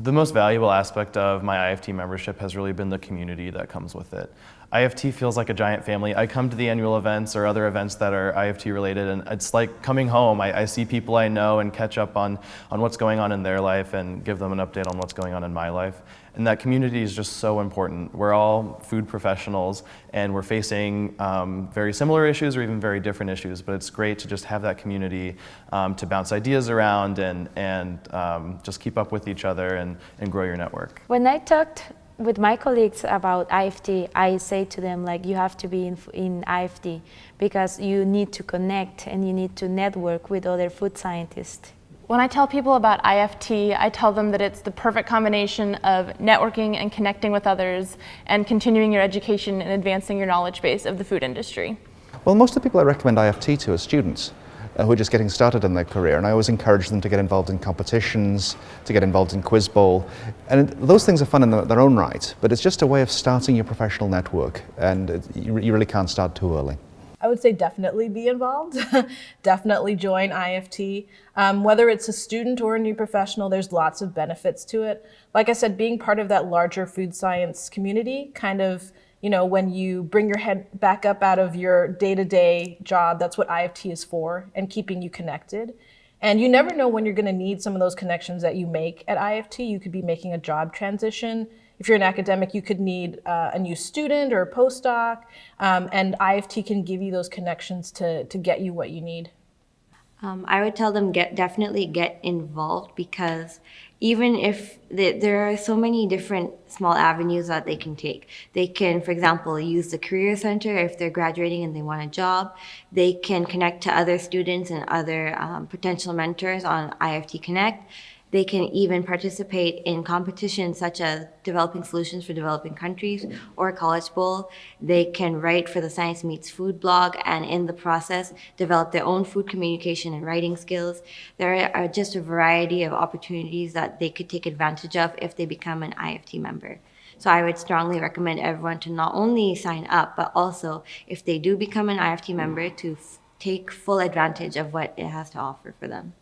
The most valuable aspect of my IFT membership has really been the community that comes with it. IFT feels like a giant family. I come to the annual events or other events that are IFT related and it's like coming home. I, I, see people I know and catch up on, on what's going on in their life and give them an update on what's going on in my life. And that community is just so important. We're all food professionals and we're facing um, very similar issues or even very different issues, but it's great to just have that community um, to bounce ideas around and, and um, just keep up with each other and, and grow your network. When I talked with my colleagues about IFT, I say to them like you have to be in, in IFT because you need to connect and you need to network with other food scientists. When I tell people about IFT, I tell them that it's the perfect combination of networking and connecting with others and continuing your education and advancing your knowledge base of the food industry. Well, most of the people I recommend IFT to are students uh, who are just getting started in their career. And I always encourage them to get involved in competitions, to get involved in Quiz Bowl. And those things are fun in their own right, but it's just a way of starting your professional network. And you, you really can't start too early. I would say definitely be involved. definitely join IFT. Um, whether it's a student or a new professional, there's lots of benefits to it. Like I said, being part of that larger food science community kind of you know, when you bring your head back up out of your day-to-day -day job, that's what IFT is for, and keeping you connected. And you never know when you're gonna need some of those connections that you make at IFT. You could be making a job transition. If you're an academic, you could need uh, a new student or a postdoc, um, and IFT can give you those connections to, to get you what you need. Um, I would tell them get definitely get involved because even if they, there are so many different small avenues that they can take. They can, for example, use the Career Center if they're graduating and they want a job. They can connect to other students and other um, potential mentors on IFT Connect. They can even participate in competitions such as Developing Solutions for Developing Countries or College Bowl. They can write for the Science Meets Food blog and in the process develop their own food communication and writing skills. There are just a variety of opportunities that they could take advantage of if they become an IFT member. So I would strongly recommend everyone to not only sign up, but also if they do become an IFT member to take full advantage of what it has to offer for them.